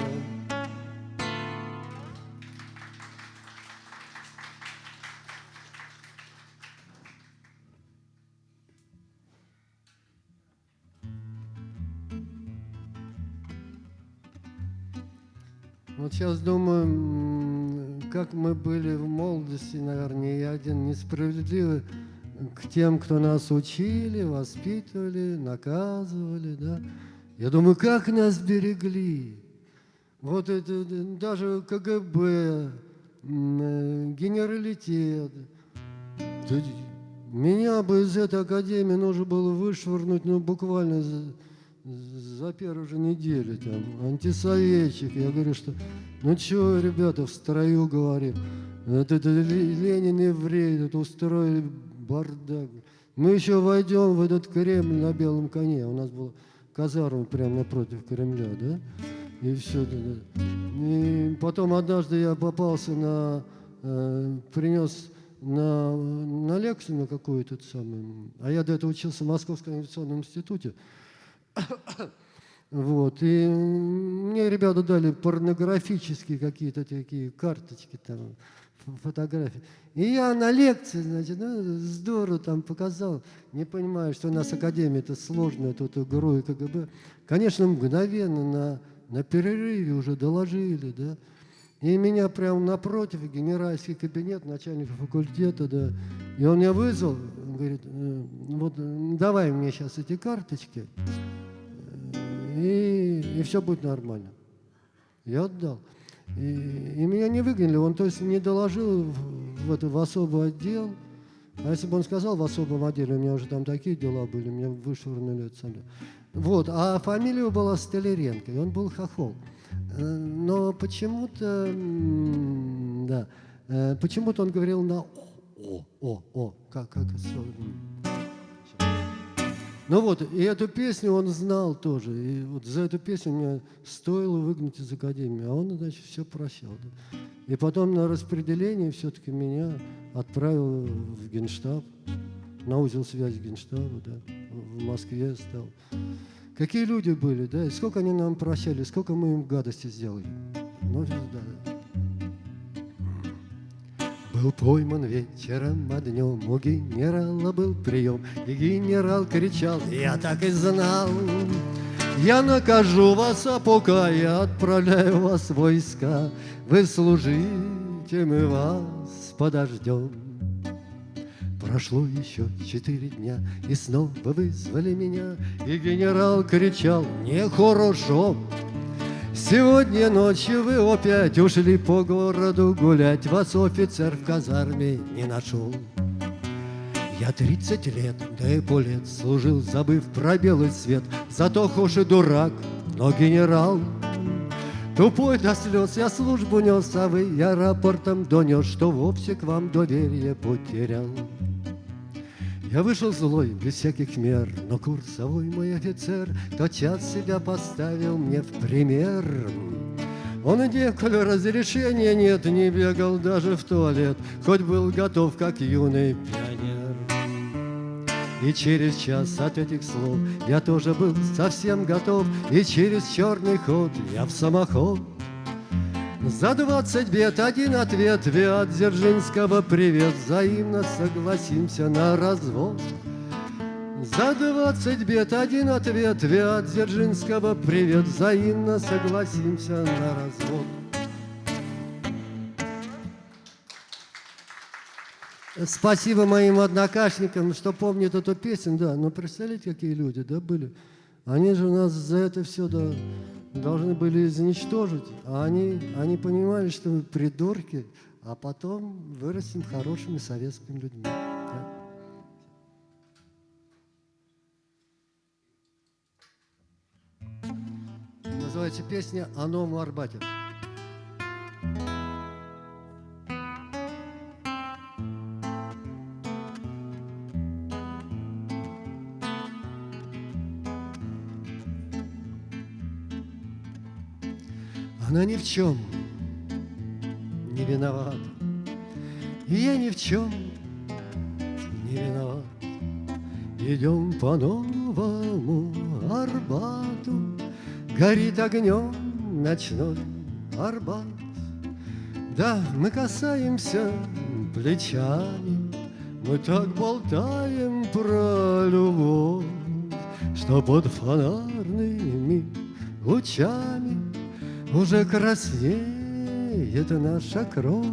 Вот сейчас думаю, как мы были в молодости, наверное, я один несправедливый к тем, кто нас учили, воспитывали, наказывали, да. Я думаю, как нас берегли. Вот это даже КГБ, э, генералитет. Меня бы из этой академии нужно было вышвырнуть, ну, буквально за, за первую же неделю, там, антисоветчик. Я говорю, что, ну, что, ребята, в строю говорим. Это, это Ленин еврей, это устроили бардак. Мы еще войдем в этот Кремль на белом коне. У нас была казарма прямо напротив Кремля, да? И все. И потом однажды я попался на... Э, принес на, на лекцию на какую-то самую. А я до этого учился в Московском авиационном институте. Вот. И мне ребята дали порнографические какие-то такие карточки, там, фотографии. И я на лекции, значит, ну, здорово там показал. Не понимаю, что у нас академия это сложная, тут ГРУ и КГБ. Конечно, мгновенно на, на перерыве уже доложили, да. И меня прямо напротив, генеральский кабинет, начальника факультета, да. И он меня вызвал, говорит, «Э, вот давай мне сейчас эти карточки, и, и все будет нормально. Я отдал. И, и меня не выгнали, он то есть не доложил в, в, в особый отдел. А если бы он сказал в особом отделе, у меня уже там такие дела были, меня вышвырнули отсюда. Вот, а фамилия была Столяренко, и он был хохол. Э, но почему-то, да, э, почему-то он говорил на о, о, о, как, как, ну вот, и эту песню он знал тоже. И вот за эту песню мне стоило выгнать из академии. А он, значит, все прощал. Да. И потом на распределение все-таки меня отправил в Генштаб, на узел связи Генштаба, да, в Москве стал. Какие люди были, да, и сколько они нам прощали, сколько мы им гадости сделали. Ну, да. Был пойман вечером, а днем у генерала был прием, И генерал кричал, я так и знал, Я накажу вас, а пока я отправляю вас в войска, Вы служите, мы вас подождем. Прошло еще четыре дня, и снова вызвали меня, И генерал кричал, нехорошо, Сегодня ночью вы опять ушли по городу гулять, Вас офицер в казарме не нашел. Я тридцать лет, да и полет служил, забыв про белый свет, Зато и дурак, но генерал. Тупой до слез я службу нес, а вы я рапортом донес, Что вовсе к вам доверие потерял. Я вышел злой, без всяких мер, но курсовой мой офицер Тотчас себя поставил мне в пример. Он и коль разрешения нет, не бегал даже в туалет, Хоть был готов, как юный пионер. И через час от этих слов я тоже был совсем готов, И через черный ход я в самоход за двадцать бед один ответ Виат Дзержинского привет Взаимно согласимся на развод За двадцать бед один ответ Виат Дзержинского привет Взаимно согласимся на развод Спасибо моим однокашникам, что помнят эту песню, да. Но представляете, какие люди, да, были? Они же у нас за это все, да, должны были изничтожить, а они, они понимали, что мы придурки, а потом вырастем хорошими советскими людьми. Называется песня «О новом Арбате». Она ни в чем не виновата, И я ни в чем не виноват. Идем по новому Арбату, Горит огнем ночной Арбат. Да, мы касаемся плечами, Мы так болтаем про любовь, Что под фонарными лучами уже краснеет наша кровь.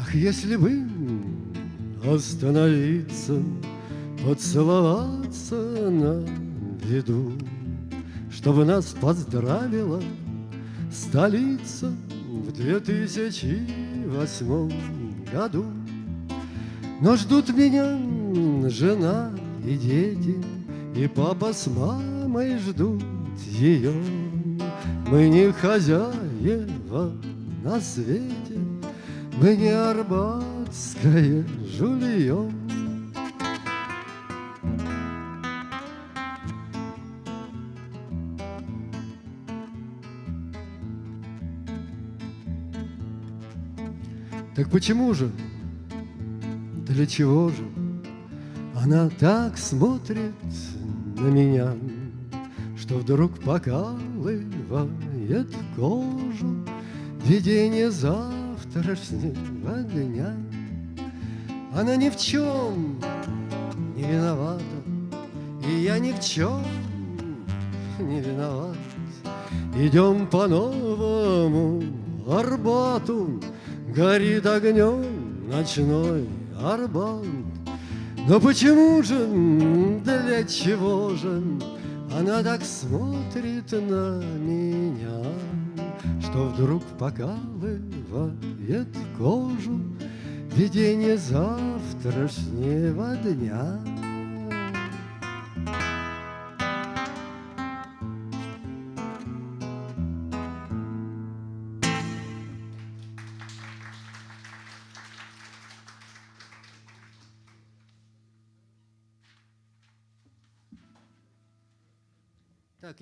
Ах, если бы остановиться, поцеловаться на виду, Чтобы нас поздравила столица в две тысячи восьмом году. Но ждут меня жена и дети, и папа с мамой ждут ее. Мы не хозяева на свете, мы не арбатское жулье. Так почему же? Для чего же? Она так смотрит на меня, Что вдруг покалывает кожу Видение завтрашнего дня. Она ни в чем не виновата, И я ни в чем не виноват. Идем по новому Арбату, Горит огнем ночной Арбат. Но почему же, для чего же Она так смотрит на меня, Что вдруг покалывает кожу Видение завтрашнего дня?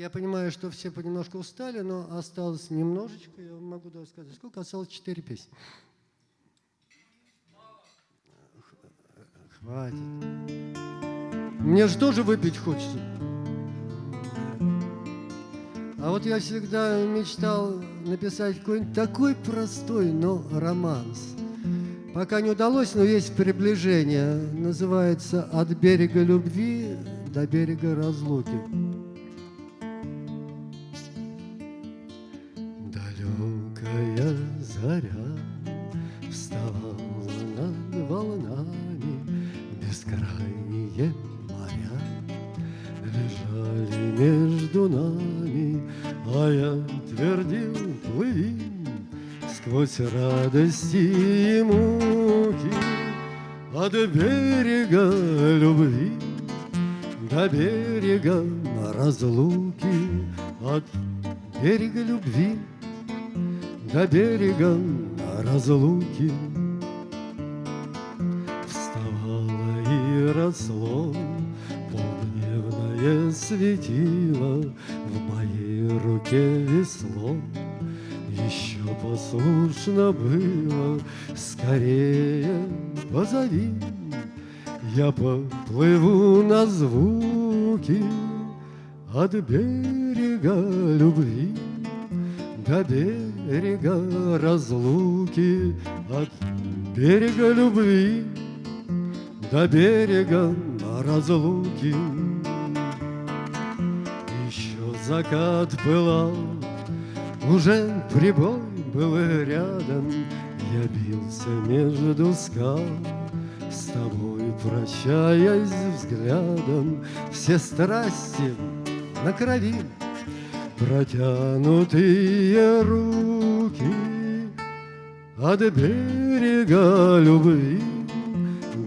Я понимаю, что все понемножку устали, но осталось немножечко. Я могу даже сказать, сколько осталось? Четыре песни. Хватит. Мне же тоже выпить хочется. А вот я всегда мечтал написать какой-нибудь такой простой, но романс. Пока не удалось, но есть приближение. Называется «От берега любви до берега разлуки». Сквозь радости и муки От берега любви до берега разлуки, От берега любви до берега разлуки. Послушно было Скорее позови Я поплыву на звуки От берега любви до берега разлуки, от берега любви до берега разлуки. Еще закат пылал, уже прибой был рядом, я бился между скал, с тобой прощаясь взглядом, все страсти на крови. Протянутые руки от берега любви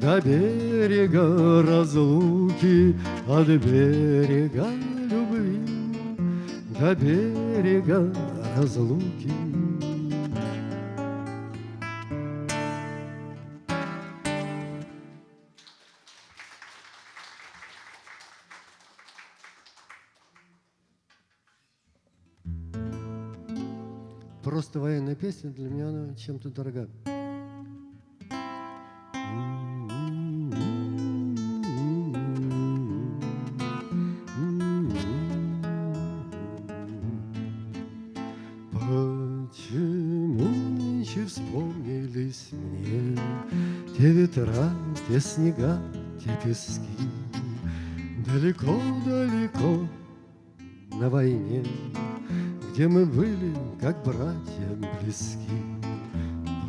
до берега разлуки, от берега любви до берега разлуки. Просто военная песня для меня она чем-то дорога. Почему нынче вспомнились мне Те ветра, те снега, те пески Далеко-далеко на войне Где мы были, как братья близки.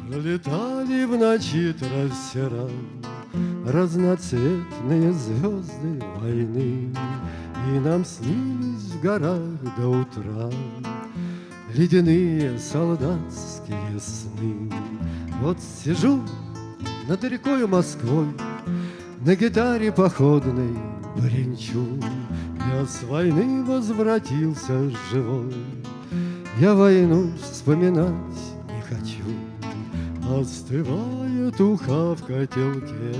Пролетали в ночи трассера Разноцветные звезды войны И нам снились в горах до утра Ледяные солдатские сны. Вот сижу над рекою Москвой на гитаре походной бренчу. Я с войны возвратился живой, Я войну вспоминать не хочу. Остывает уха в котелке,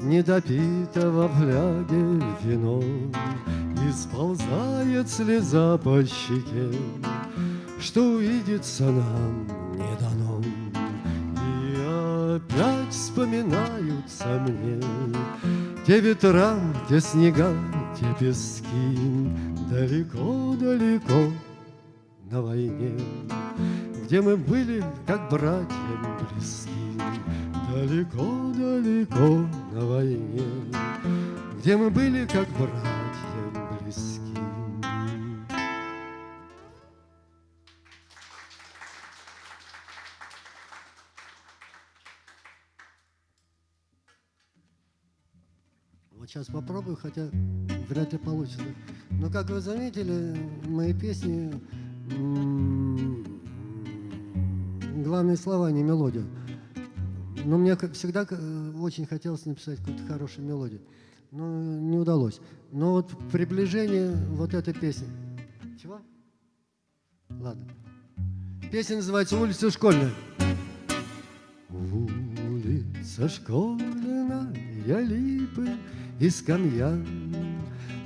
Недопитого в фляге вино, И сползает слеза по щеке, Что увидеться нам не дано. И опять вспоминаются мне Те ветра, те снега, те пески Далеко-далеко на войне, Где мы были, как братья близки Далеко-далеко на войне, Где мы были, как братья близки. Вот сейчас попробую, хотя вряд ли получится. Но, как вы заметили, мои песни главные слова, не мелодия. Но мне всегда очень хотелось написать какую-то хорошую мелодию. Но не удалось. Но вот приближение вот этой песни. Чего? Ладно. Песня называется «Улица школьная». Улица школьная, липы и скамья,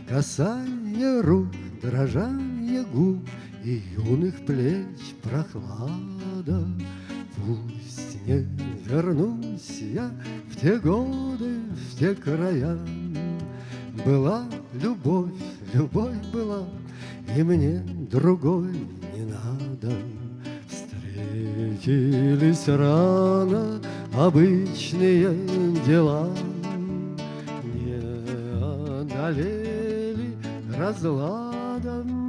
Касание рук, дрожание губ И юных плеч прохлада. Пусть не вернусь я в те годы, в те края. Была любовь, любовь была, И мне другой не надо. Встретились рано обычные дела, Не одолели разладом.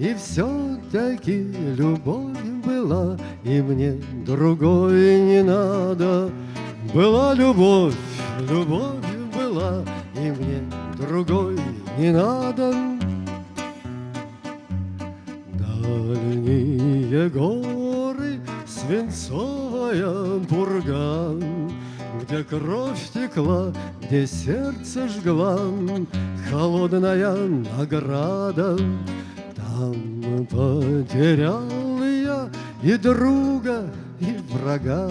И все-таки любовь была, И мне другой не надо. Была любовь, любовь была, И мне другой не надо. Дальние горы, свинцовая пурга, Где кровь текла, где сердце жгла, Холодная награда. Там потерял я и друга, и врага.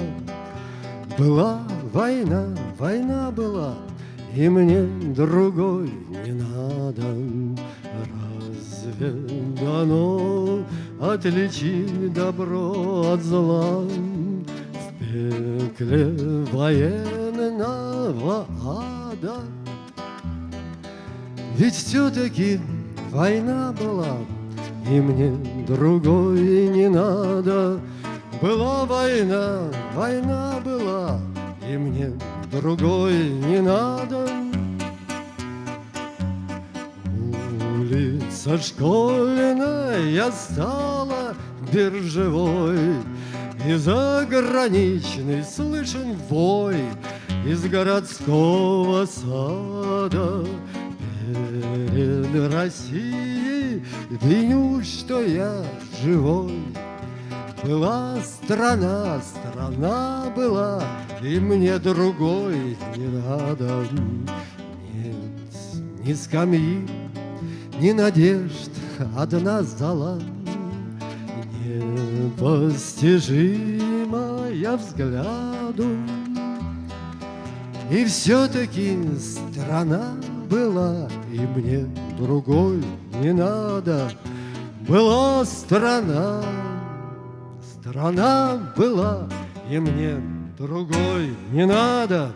Была война, война была, И мне другой не надо. Разве дано отличить добро от зла В пекле военного ада? Ведь все-таки война была, И мне другой не надо. Была война, война была, И мне другой не надо. Улица школьная стала биржевой, И заграничный слышен вой Из городского сада. Перед Россией виню, что я живой. Была страна, страна была, И мне другой не надо. Нет ни скамьи, ни надежд, одна зала, Непостижимая взгляду. И все-таки страна была, И мне другой не надо. Была страна, страна была, И мне другой не надо.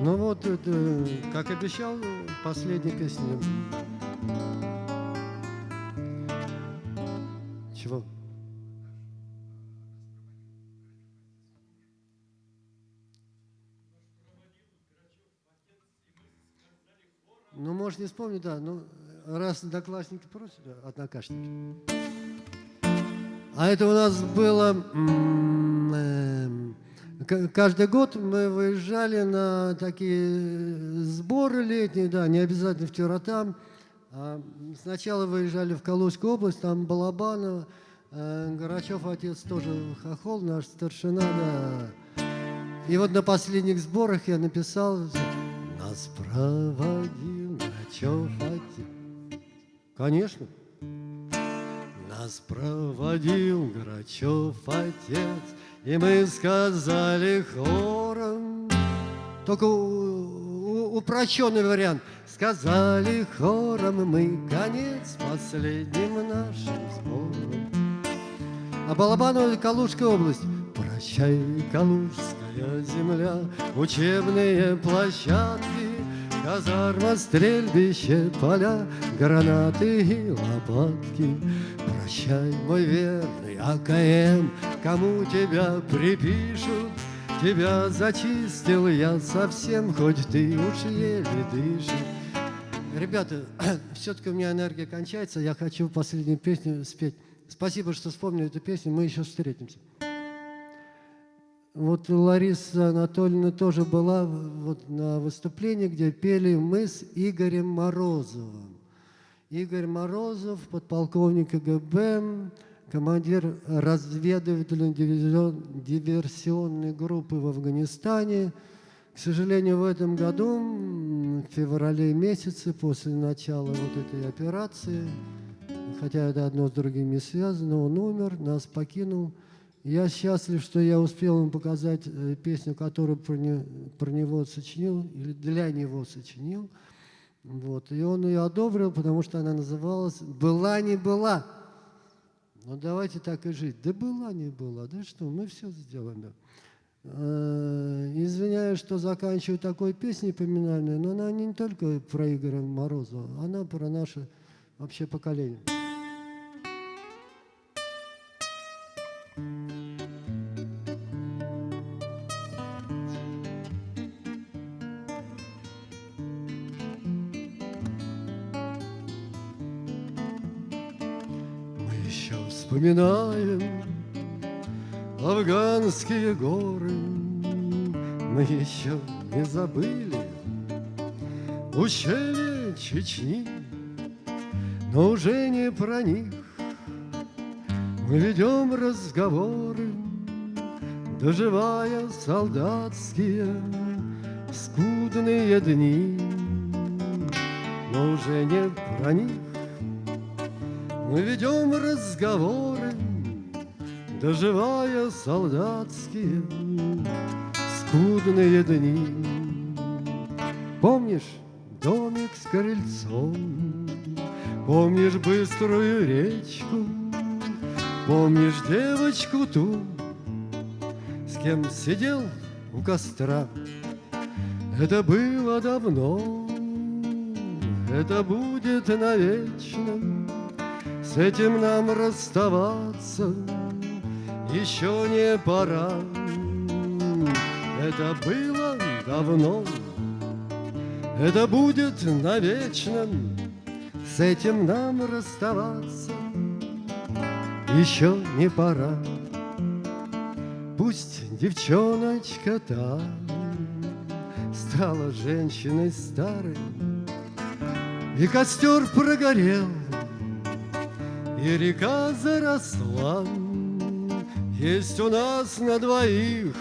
Ну вот, как обещал, последняя песня. Чего? Ну, может, не вспомню, да. Ну, раз одноклассники просят, однокашники. А это у нас было... эм, Каждый год мы выезжали на такие сборы летние, да, не обязательно в Тюратам, А сначала выезжали в Калужскую область, там Балабанова, э, Горачев отец тоже хохол, наш старшина, да. И вот на последних сборах я написал «Нас проводил Грачев отец». Конечно. Нас проводил Грачев отец, и мы сказали хором, только упрощенный вариант, сказали хором мы конец последним нашим сбором. А Балабанова Калужская область. Прощай, Калужская земля, учебные площадки, Казарма, стрельбище, поля, гранаты и лопатки. Прощай, мой верный АКМ, кому тебя припишут, Тебя зачистил я совсем, хоть ты уж еле дышишь. Ребята, все-таки у меня энергия кончается, я хочу последнюю песню спеть. Спасибо, что вспомнили эту песню, мы еще встретимся. Вот Лариса Анатольевна тоже была вот на выступлении, где пели мы с Игорем Морозовым. Игорь Морозов, подполковник КГБ, командир разведывательной диверсионной группы в Афганистане. К сожалению, в этом году, в феврале месяце, после начала вот этой операции, хотя это одно с другим не связано, он умер, нас покинул. Я счастлив, что я успел ему показать э, песню, которую про, не- про него сочинил, или для него сочинил. Вот. И он ее одобрил, потому что она называлась «Была не была». Ну давайте так и жить. Да была не была, да что, мы все сделаем. Э, Извиняюсь, что заканчиваю такой песней поминальной, но она не только про Игоря Морозова, она про наше вообще поколение. Вспоминаем афганские горы, Мы еще не забыли ущелье Чечни, Но уже не про них. Мы ведем разговоры, Доживая солдатские скудные дни, Но уже не про них мы ведем разговоры, доживая солдатские скудные дни. Помнишь домик с крыльцом, помнишь быструю речку, помнишь девочку ту, с кем сидел у костра. Это было давно, это будет навечно. С этим нам расставаться еще не пора. Это было давно, это будет навечно. С этим нам расставаться еще не пора. Пусть девчоночка та стала женщиной старой, и костер прогорел, и река заросла. Есть у нас на двоих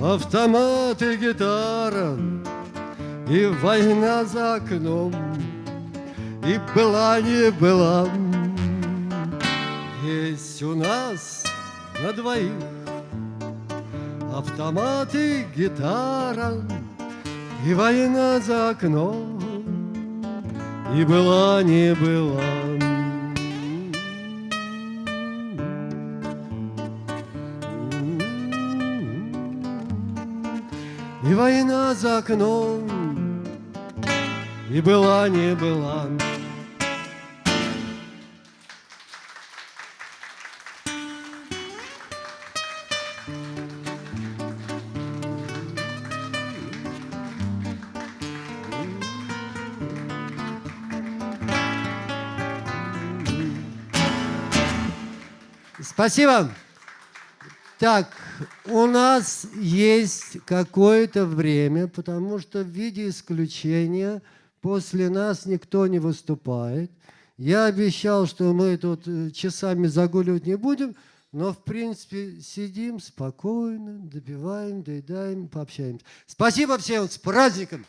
автомат и гитара, и война за окном, и была не была. Есть у нас на двоих автомат и гитара, и война за окном, и была не была. И война за окном, и была не была. Спасибо. Так, у нас есть какое-то время, потому что в виде исключения после нас никто не выступает. Я обещал, что мы тут э, часами загуливать не будем, но, в принципе, сидим спокойно, добиваем, доедаем, пообщаемся. Спасибо всем, с праздником!